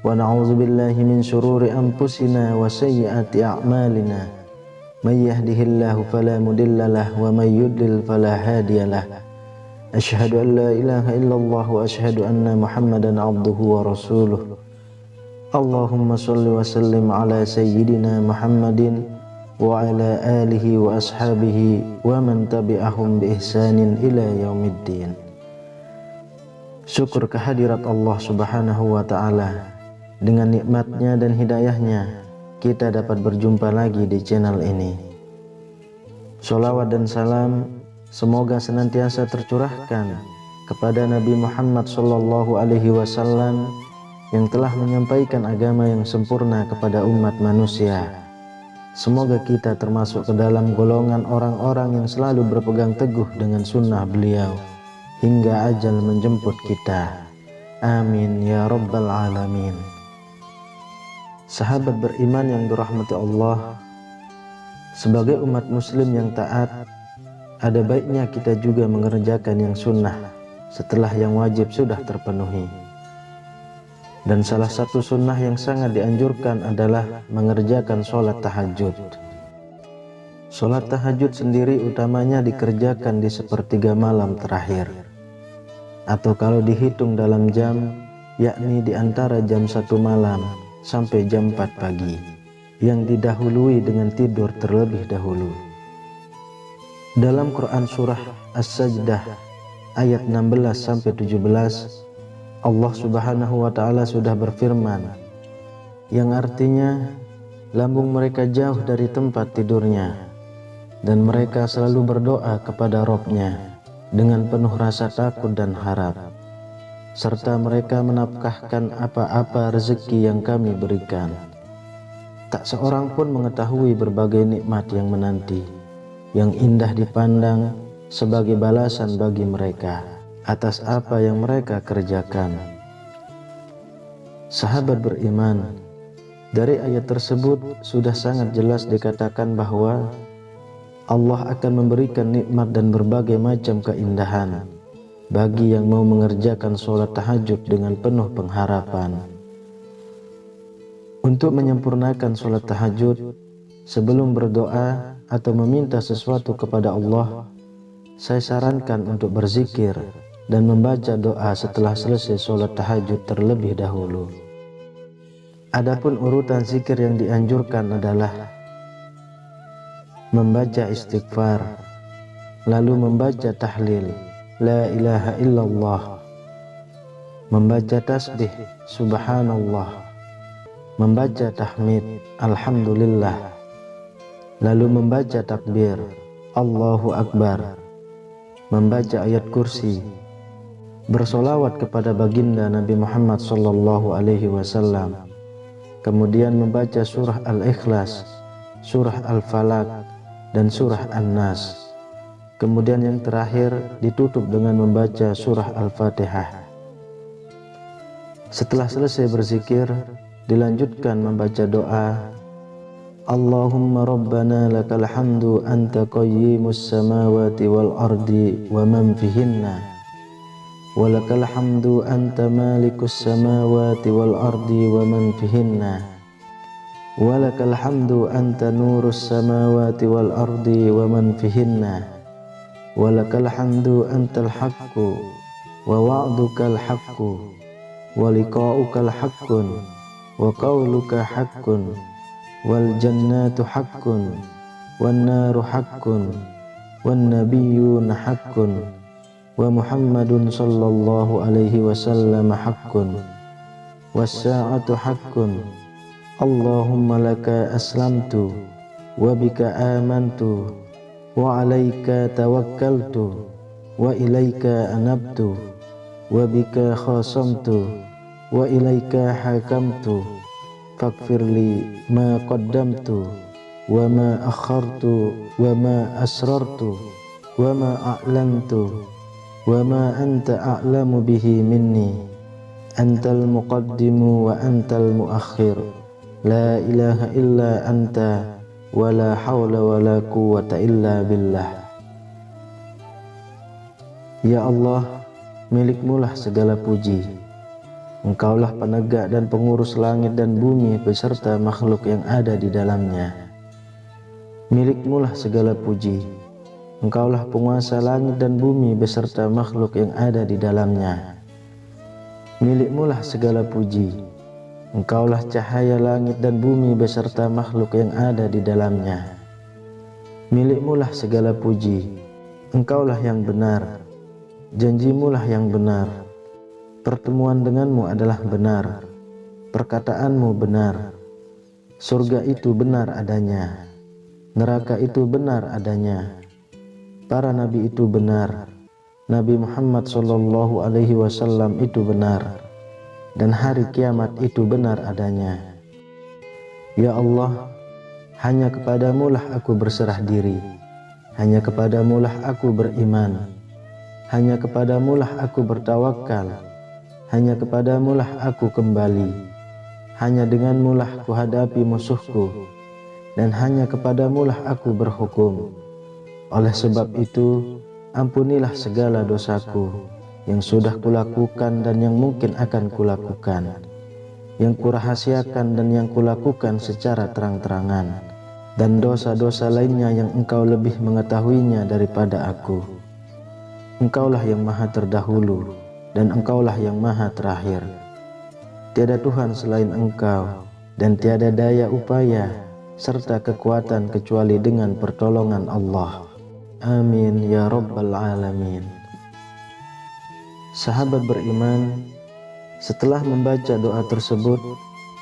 ونعوذ بالله من شرور أنفسنا وسيئات أعمالنا. من يهده الله فلا مدل له ومن يدل فلا هادي له. أشهد أن لا إله إلا الله وأشهد أن محمدا عبده ورسوله. اللهم صل وسلم على سيدنا محمد وعلى آله وأصحابه ومن تبعهم بإحسان إلى يوم الدين. Syukur kehadirat Allah Subhanahu wa taala Dengan nikmatnya dan hidayahnya Kita dapat berjumpa lagi di channel ini Salawat dan salam Semoga senantiasa tercurahkan Kepada Nabi Muhammad sallallahu alaihi wasallam yang telah menyampaikan agama yang sempurna kepada umat manusia. Semoga kita termasuk ke dalam golongan orang-orang yang selalu berpegang teguh dengan sunnah beliau hingga ajal menjemput kita. Amin ya rabbal alamin. Sahabat beriman yang dirahmati Allah, sebagai umat muslim yang taat, ada baiknya kita juga mengerjakan yang sunnah setelah yang wajib sudah terpenuhi. Dan salah satu sunnah yang sangat dianjurkan adalah mengerjakan sholat tahajud. Sholat tahajud sendiri utamanya dikerjakan di sepertiga malam terakhir. Atau kalau dihitung dalam jam, yakni di antara jam satu malam sampai jam 4 pagi, yang didahului dengan tidur terlebih dahulu. Dalam Quran Surah As-Sajdah ayat 16 sampai 17 Allah subhanahu wa ta'ala sudah berfirman yang artinya lambung mereka jauh dari tempat tidurnya dan mereka selalu berdoa kepada Robnya dengan penuh rasa takut dan harap serta mereka menafkahkan apa-apa rezeki yang kami berikan tak seorang pun mengetahui berbagai nikmat yang menanti yang indah dipandang sebagai balasan bagi mereka atas apa yang mereka kerjakan. Sahabat beriman, dari ayat tersebut sudah sangat jelas dikatakan bahwa Allah akan memberikan nikmat dan berbagai macam keindahan bagi yang mau mengerjakan sholat tahajud dengan penuh pengharapan. Untuk menyempurnakan sholat tahajud, sebelum berdoa atau meminta sesuatu kepada Allah, saya sarankan untuk berzikir dan membaca doa setelah selesai sholat tahajud terlebih dahulu. Adapun urutan zikir yang dianjurkan adalah membaca istighfar, lalu membaca tahlil, la ilaha illallah, membaca tasbih, subhanallah, membaca tahmid, alhamdulillah, lalu membaca takbir, Allahu Akbar, membaca ayat kursi, bersolawat kepada baginda Nabi Muhammad sallallahu alaihi wasallam. Kemudian membaca surah Al-Ikhlas surah Al-Falaq dan surah An-Nas Kemudian yang terakhir ditutup dengan membaca surah Al-Fatihah. Setelah selesai berzikir, dilanjutkan membaca doa Allahumma rabbana lakal hamdu anta qayyimus samawati wal ardi wa man fihinna walakal hamdu anta malikus samawati wal ardi wa man fihinna walakal hamdu anta nurus samawati wal ardi wa man fihinna ولك الحمد أنت الحق ووعدك الحق ولقاؤك الحق وقولك حق والجنات حق والنار حق والنبيون حق ومحمد صلى الله عليه وسلم حق والساعة حق. اللهم لك أسلمت وبك آمنت wa alaika tawakkaltu wa ilaika anabtu wa bika khasamtu wa ilaika hakamtu. Faghfirli ma qaddamtu wa ma akhartu wa ma asrartu wa ma a'lantu wa ma anta a'lamu bihi minni. Antal muqaddimu wa antal muakhir la ilaha illa anta wa la hawla wa la quwwata illa billah Ya Allah milikmulah segala puji Engkaulah penegak dan pengurus langit dan bumi beserta makhluk yang ada di dalamnya. Milikmulah segala puji. Engkaulah penguasa langit dan bumi beserta makhluk yang ada di dalamnya. Milikmulah segala puji. Engkaulah cahaya langit dan bumi beserta makhluk yang ada di dalamnya. Milikmulah segala puji. Engkaulah yang benar. Janjimulah yang benar. Pertemuan denganmu adalah benar, perkataanmu benar, surga itu benar adanya, neraka itu benar adanya, para nabi itu benar, Nabi Muhammad Shallallahu Alaihi Wasallam itu benar, dan hari kiamat itu benar adanya. Ya Allah, hanya kepadamu lah aku berserah diri, hanya kepadamu lah aku beriman, hanya kepadamu lah aku bertawakal. Hanya kepadamulah aku kembali, hanya denganmulah kuhadapi musuhku, dan hanya kepadamulah aku berhukum. Oleh sebab itu, ampunilah segala dosaku yang sudah kulakukan dan yang mungkin akan kulakukan, yang kurahasiakan dan yang kulakukan secara terang-terangan, dan dosa-dosa lainnya yang engkau lebih mengetahuinya daripada aku. Engkaulah yang maha terdahulu, dan engkaulah yang maha terakhir. Tiada Tuhan selain engkau, dan tiada daya upaya serta kekuatan kecuali dengan pertolongan Allah. Amin ya Rabbal Alamin. Sahabat beriman, setelah membaca doa tersebut,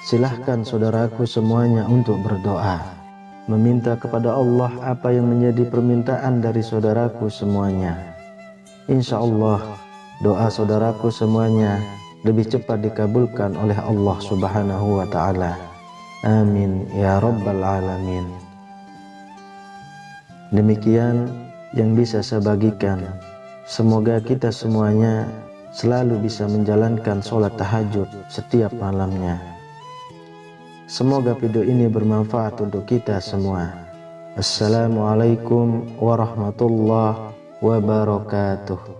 silahkan saudaraku semuanya untuk berdoa. Meminta kepada Allah apa yang menjadi permintaan dari saudaraku semuanya. Insya Allah, doa saudaraku semuanya lebih cepat dikabulkan oleh Allah Subhanahu wa taala. Amin ya rabbal alamin. Demikian yang bisa saya bagikan. Semoga kita semuanya selalu bisa menjalankan sholat tahajud setiap malamnya. Semoga video ini bermanfaat untuk kita semua. Assalamualaikum warahmatullahi wabarakatuh.